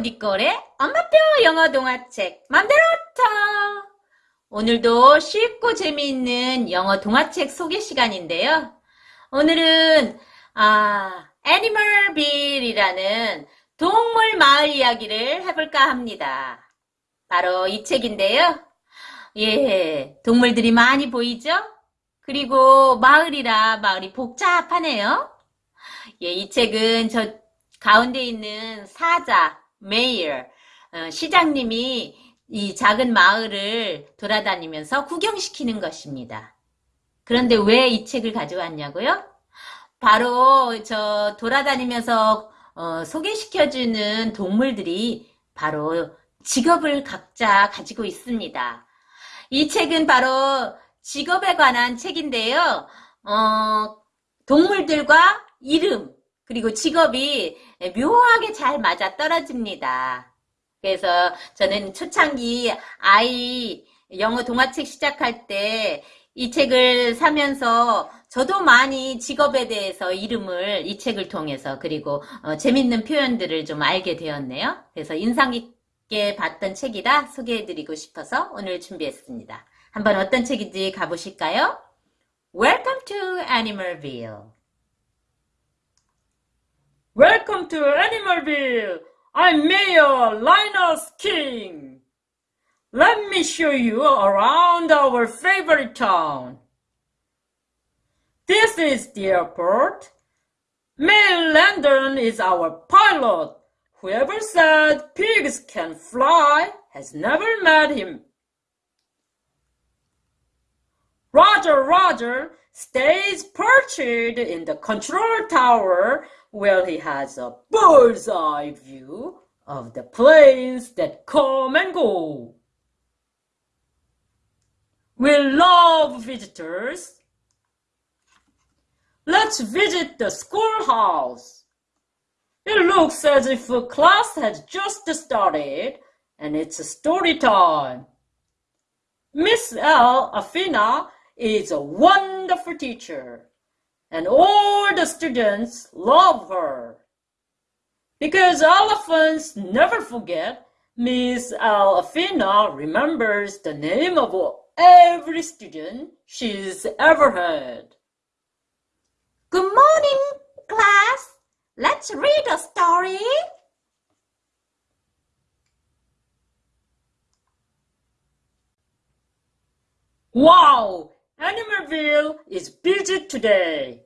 니꼴의 엄마표 영어 동화책 맘대로 터 오늘도 쉽고 재미있는 영어 동화책 소개 시간인데요. 오늘은 아, 애니멀빌이라는 동물 마을 이야기를 해볼까 합니다. 바로 이 책인데요. 예, 동물들이 많이 보이죠? 그리고 마을이라 마을이 복잡하네요. 예, 이 책은 저 가운데 있는 사자, 메이어, 어, 시장님이 이 작은 마을을 돌아다니면서 구경시키는 것입니다. 그런데 왜 이 책을 가져왔냐고요? 바로 저 돌아다니면서 어, 소개시켜주는 동물들이 바로 직업을 각자 가지고 있습니다. 이 책은 바로 직업에 관한 책인데요. 어, 동물들과 이름, 그리고 직업이 묘하게 잘 맞아 떨어집니다. 그래서 저는 초창기 아이 영어 동화책 시작할 때 이 책을 사면서 저도 많이 직업에 대해서 이름을 이 책을 통해서 그리고 어, 재밌는 표현들을 좀 알게 되었네요. 그래서 인상 깊게 봤던 책이라 소개해드리고 싶어서 오늘 준비했습니다. 한번 어떤 책인지 가보실까요? Welcome to Animalville. Welcome to Animalville. I'm Mayor Linus King. Let me show you around our favorite town. This is the airport. Mayor Landon is our pilot. Whoever said pigs can fly has never met him. Roger Roger stays perched in the control tower where he has a bird's eye view of the planes that come and go. We love visitors. Let's visit the schoolhouse. It looks as if a class has just started and it's story time. Miss L. Afina is a wonderful teacher and all the students love her. Because elephants never forget, Miss Alfina remembers the name of every student she's ever had. Good morning, class. Let's read a story. Wow! Animalville is busy today.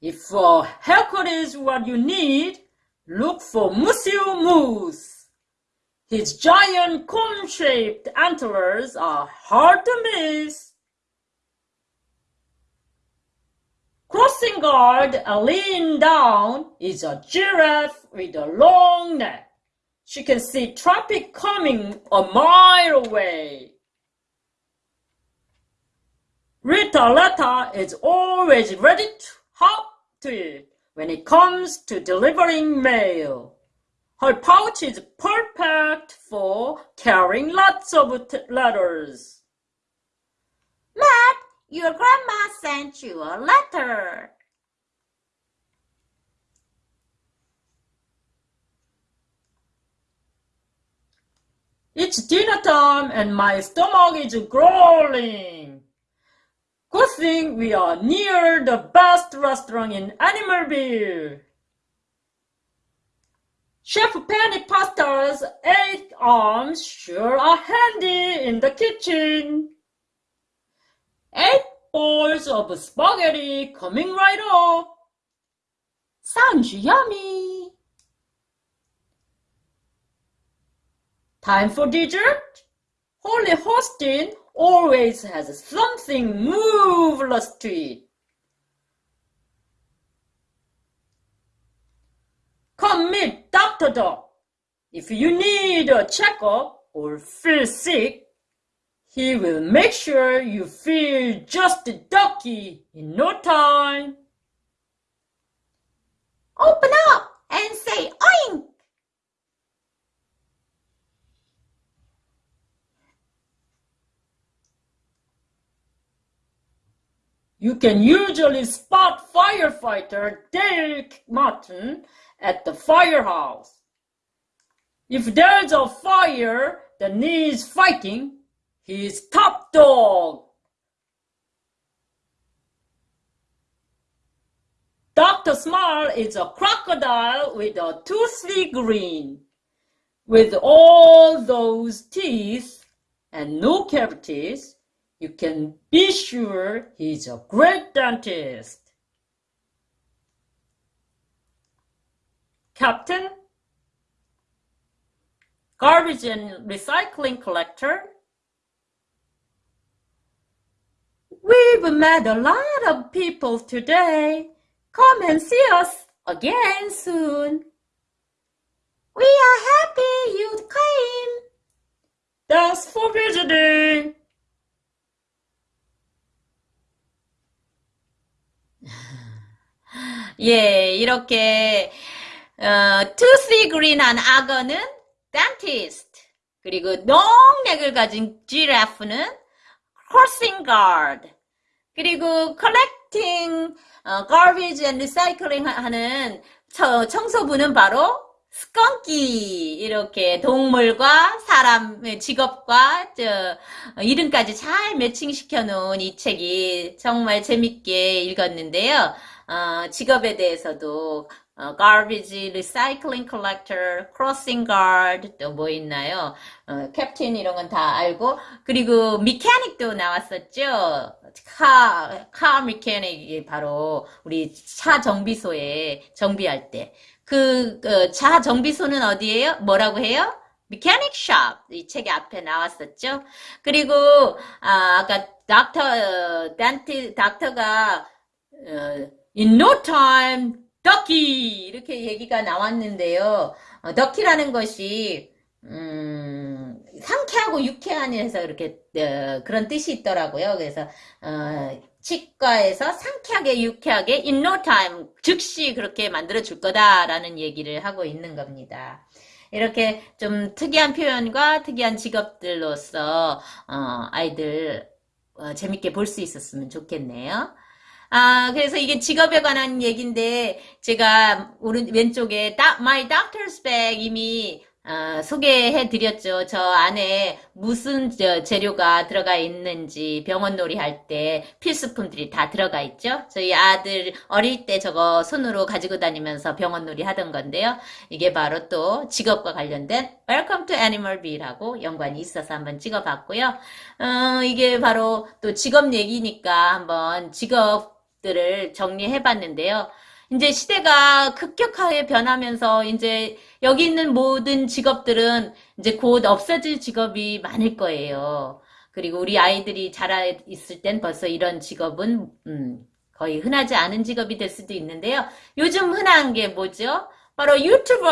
If a haircut is what you need, look for Monsieur Moose. His giant cone-shaped antlers are hard to miss. Crossing guard and lean down is a giraffe with a long neck. She can see traffic coming a mile away. Rita letter is always ready to hop to it when it comes to delivering mail. Her pouch is perfect for carrying lots of letters. Matt, your grandma sent you a letter. It's dinner time and my stomach is growling. Good thing we are near the best restaurant in Animalville. Chef Penny Pasta's eight arms sure are handy in the kitchen. Eight bowls of spaghetti coming right up. Sounds yummy. Time for dessert? Holy Hostin always has something marvelous to eat. Come meet Dr. Dog. If you need a checkup or feel sick, he will make sure you feel just a ducky in no time. Open up and say oink. You can usually spot firefighter Derek Martin at the firehouse. If there's a fire that needs fighting, he's top dog. Dr. Smile is a crocodile with a toothy grin. With all those teeth and no cavities, you can be sure he's a great dentist. Captain, garbage and recycling collector. We've met a lot of people today. Come and see us again soon. We are happy you came. Thanks for visiting. 예, 이렇게 어, toothy green한 악어는 dentist. 그리고 농약을 가진 giraffe는 crossing guard. 그리고 collecting 어, garbage and recycling 하는 저, 청소부는 바로 스컹키 이렇게 동물과 사람의 직업과 저 어, 이름까지 잘 매칭시켜 놓은 이 책이 정말 재밌게 읽었는데요. 어, 직업에 대해서도 어, garbage, recycling collector, crossing guard 또 뭐 있나요? 어, 캡틴 이런 건 다 알고 그리고 mechanic도 나왔었죠. 카, 카 메케닉이 바로 우리 차 정비소에 정비할 때. 그, 그, 차 정비소는 어디예요? 뭐라고 해요? 메케닉 샵. 이 책의 앞에 나왔었죠. 그리고, 아, 아까 닥터, 어, 단티, 닥터가, 어, in no time, 덕키! 이렇게 얘기가 나왔는데요. 어, 덕키라는 것이, 음, 상쾌하고 유쾌한 해서 이렇게 어, 그런 뜻이 있더라고요. 그래서 어, 치과에서 상쾌하게 유쾌하게 in no time 즉시 그렇게 만들어 줄 거다라는 얘기를 하고 있는 겁니다. 이렇게 좀 특이한 표현과 특이한 직업들로서 어, 아이들 어, 재밌게 볼 수 있었으면 좋겠네요. 아, 그래서 이게 직업에 관한 얘기인데, 제가 오른, 왼쪽에, My Doctor's Bag 이미 어, 소개해 드렸죠. 저 안에 무슨 저 재료가 들어가 있는지 병원 놀이 할 때 필수품들이 다 들어가 있죠. 저희 아들 어릴 때 저거 손으로 가지고 다니면서 병원 놀이 하던 건데요. 이게 바로 또 직업과 관련된 Welcome to Animal B라고 연관이 있어서 한번 찍어봤고요. 어, 이게 바로 또 직업 얘기니까 한번 직업 들을 정리해 봤는데요. 이제 시대가 급격하게 변하면서 이제 여기 있는 모든 직업들은 이제 곧 없어질 직업이 많을 거예요. 그리고 우리 아이들이 자라 있을 땐 벌써 이런 직업은 음, 거의 흔하지 않은 직업이 될 수도 있는데요. 요즘 흔한 게 뭐죠? 바로 유튜버.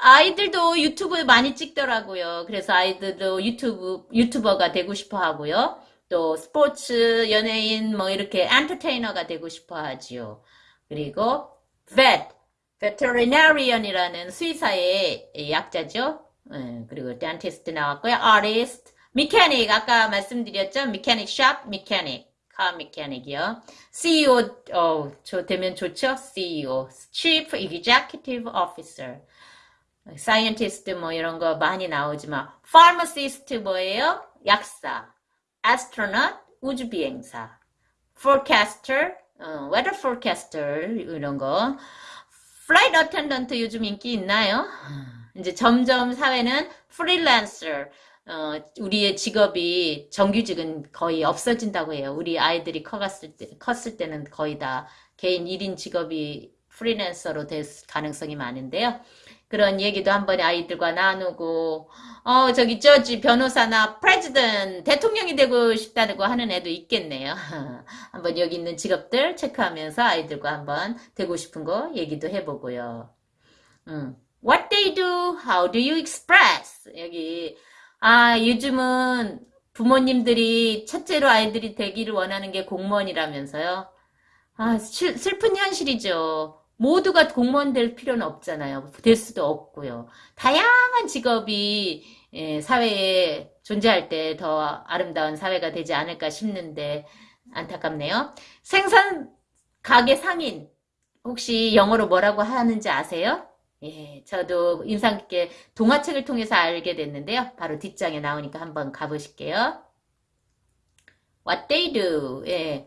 아이들도 유튜브 많이 찍더라고요. 그래서 아이들도 유튜브 유튜버가 되고 싶어 하고요. 또 스포츠 연예인 뭐 이렇게 엔터테이너가 되고 싶어 하지요. 그리고 vet, veterinarian이라는 수의사의 약자죠. 음, 그리고 dentist 나왔고요. artist, mechanic 아까 말씀드렸죠. mechanic shop, mechanic, car mechanic이요. CEO 어, 저 되면 좋죠. CEO, chief executive officer. scientist 뭐 이런 거 많이 나오지만 pharmacist 뭐예요? 약사, astronaut 우주 비행사, forecaster 어, weather forecaster 이런 거 flight attendant 요즘 인기 있나요? 이제 점점 사회는 freelancer 어, 우리의 직업이 정규직은 거의 없어진다고 해요. 우리 아이들이 커갔을 때, 컸을 때는 거의 다 개인 1인 직업이 프리랜서로 될 가능성이 많은데요. 그런 얘기도 한번 아이들과 나누고 어 저기 저지 변호사나 프레지던 대통령이 되고 싶다고 하는 애도 있겠네요. 한번 여기 있는 직업들 체크하면서 아이들과 한번 되고 싶은 거 얘기도 해보고요. 음. What they do, how do you express? 여기 아 요즘은 부모님들이 첫째로 아이들이 되기를 원하는 게 공무원이라면서요. 아 슬픈 현실이죠. 모두가 공무원 될 필요는 없잖아요. 될 수도 없고요. 다양한 직업이 예, 사회에 존재할 때 더 아름다운 사회가 되지 않을까 싶는데 안타깝네요. 생산 가게 상인 혹시 영어로 뭐라고 하는지 아세요? 예, 저도 인상 깊게 동화책을 통해서 알게 됐는데요. 바로 뒷장에 나오니까 한번 가보실게요. What they do. 예.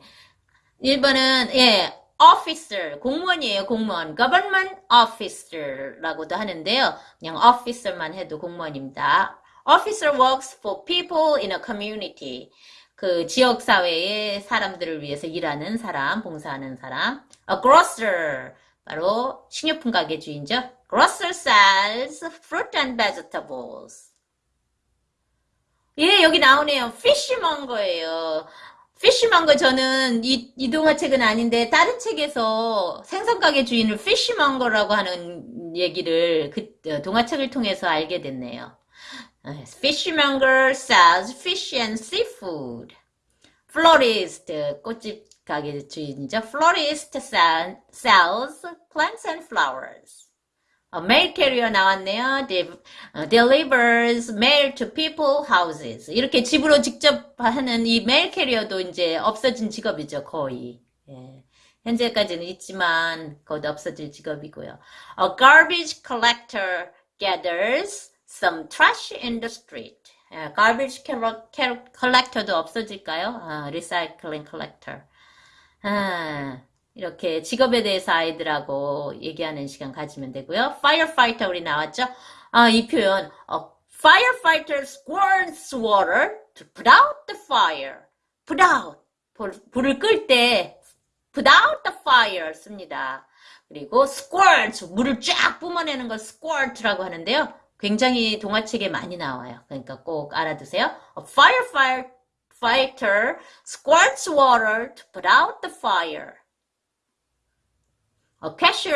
1번은, 예, officer. 공무원이에요, 공무원. government officer라고도 하는데요. 그냥 officer만 해도 공무원입니다. officer works for people in a community. 그 지역 사회의 사람들을 위해서 일하는 사람, 봉사하는 사람. a grocer. 바로 식료품 가게 주인죠. grocer sells fruit and vegetables. 예, 여기 나오네요. 피쉬먼거예요. 피쉬먼거 저는 이, 이 동화책은 아닌데 다른 책에서 생선가게 주인을 피쉬먼거라고 하는 얘기를 그 어, 동화책을 통해서 알게 됐네요. Fishmonger sells fish and seafood. Florist, 꽃집 가게 주인이죠. Florist sell, sells plants and flowers. 어, mail carrier 나왔네요. De, 어, delivers mail to people houses. 이렇게 집으로 직접 하는 이 mail carrier도 이제 없어진 직업이죠, 거의. 예. 현재까지는 있지만 곧 없어질 직업이고요. A garbage collector gathers some trash in the street. 예, garbage collector도 없어질까요? 아, recycling collector. 아, 이렇게 직업에 대해서 아이들하고 얘기하는 시간 가지면 되고요. firefighter 우리 나왔죠? 아, 이 표현 A firefighter squirts water to put out the fire. put out 불, 불을 끌 때 put out the fire 씁니다. 그리고 squirt 물을 쫙 뿜어내는 걸 squirt라고 하는데요. 굉장히 동화책에 많이 나와요. 그러니까 꼭 알아두세요. A firefighter squirts water to put out the fire. 어, 캐셔,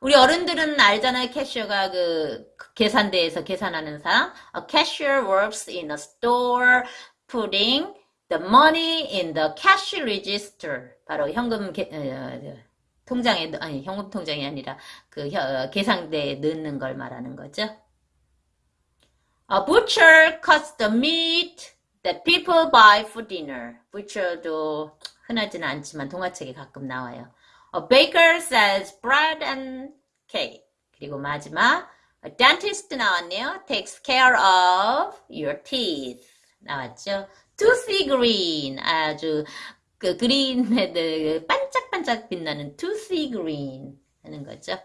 우리 어른들은 알잖아요. 캐셔가 그 계산대에서 계산하는 사람. A cashier works in a store putting the money in the cash register. 바로 현금 게, 어, 통장에, 아니, 현금 통장이 아니라 그 혀, 계산대에 넣는 걸 말하는 거죠. A butcher cuts the meat that people buy for dinner. butcher도 흔하지는 않지만 동화책에 가끔 나와요. A baker sells bread and cake. 그리고 마지막 a dentist 나왔네요. takes care of your teeth. 나왔죠. toothy green. 아주 그 그린헤드 반짝반짝 빛나는 toothy green 하는 거죠.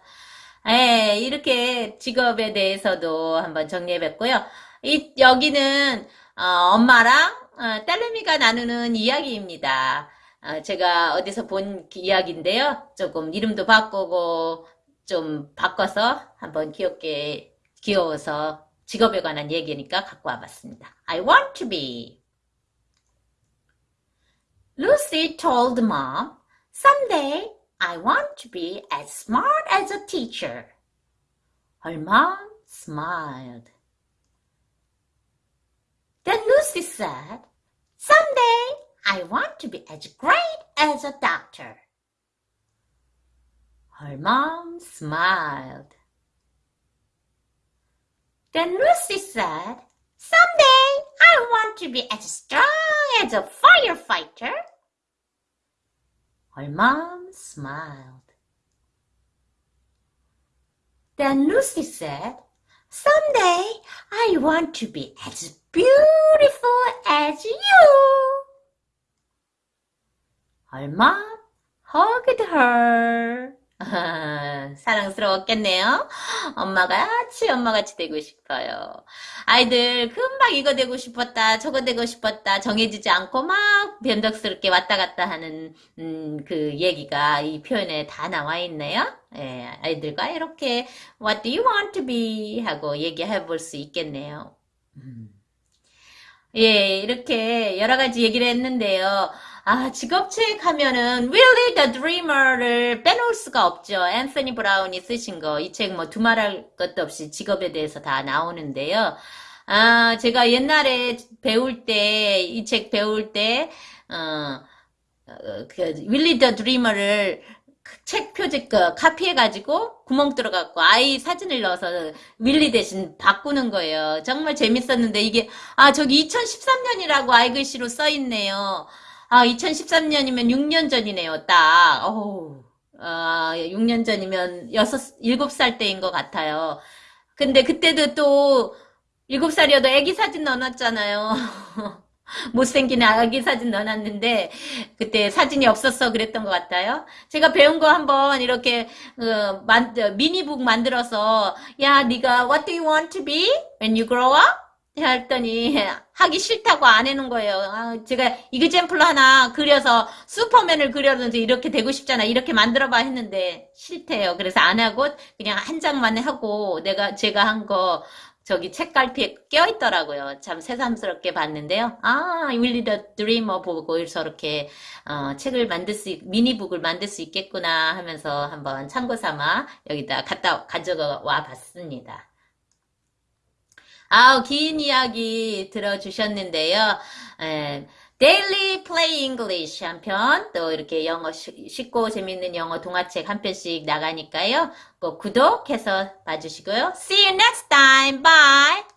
예, 이렇게 직업에 대해서도 한번 정리해봤고요. 이, 여기는, 어, 엄마랑, 어, 딸내미가 나누는 이야기입니다. 어, 제가 어디서 본 이야기인데요. 조금 이름도 바꾸고, 좀 바꿔서 한번 귀엽게, 귀여워서 직업에 관한 얘기니까 갖고 와봤습니다. I want to be. Lucy told mom, someday I want to be as smart as a teacher. Her mom smiled. Then Lucy said, Someday I want to be as great as a doctor. Her mom smiled. Then Lucy said, Someday I want to be as strong as a firefighter. Her mom smiled. Then Lucy said, Someday I want to be as beautiful as you. Mom hugged her. 아, 사랑스러웠겠네요. 엄마같이 엄마같이 되고 싶어요. 아이들 금방 이거 되고 싶었다 저거 되고 싶었다 정해지지 않고 막 변덕스럽게 왔다 갔다 하는 음, 그 얘기가 이 표현에 다 나와 있네요. 예, 아이들과 이렇게 What do you want to be? 하고 얘기해 볼 수 있겠네요. 음. 예, 이렇게 여러 가지 얘기를 했는데요. 아, 직업책 하면은 Willie the Dreamer를 빼놓을 수가 없죠. 앤서니 브라운이 쓰신 거. 이 책 뭐 두말할 것도 없이 직업에 대해서 다 나오는데요. 아, 제가 옛날에 배울 때, 이 책 배울 때, 어, 어, 그, 윌리 더 드리머를 책 표지 그 카피해가지고 구멍 뚫어갖고 아이 사진을 넣어서 윌리 대신 바꾸는 거예요. 정말 재밌었는데 이게 아 저기 2013년이라고 아이 글씨로 써있네요. 아 2013년이면 6년 전이네요. 딱. 어우 어, 6년 전이면 6, 7살 때인 것 같아요. 근데 그때도 또 7살이어도 애기 사진 넣어놨잖아요. 못생긴 아기 사진 넣어놨는데 그때 사진이 없었어 그랬던 것 같아요. 제가 배운 거 한번 이렇게 어, 만, 어, 미니북 만들어서 야 네가 What do you want to be when you grow up? 했더니 하기 싫다고 안 해놓은 거예요. 아, 제가 이그젠플로 하나 그려서 슈퍼맨을 그려서 이렇게 되고 싶잖아. 이렇게 만들어봐 했는데 싫대요. 그래서 안 하고 그냥 한 장만 하고 내가 제가 한 거 저기 책갈피에 껴있더라고요. 참 새삼스럽게 봤는데요. 아, 윌리 더 드리머 보고 저렇게 어, 책을 만들 수, 있- 미니북을 만들 수 있겠구나 하면서 한번 참고 삼아 여기다 갖다 가져와 봤습니다. 아우, 긴 이야기 들어주셨는데요. 에, Daily Play English 한 편, 또 이렇게 영어 쉬- 쉽고 재밌는 영어 동화책 한 편씩 나가니까요. 꼭 구독해서 봐주시고요. See you next time. Bye!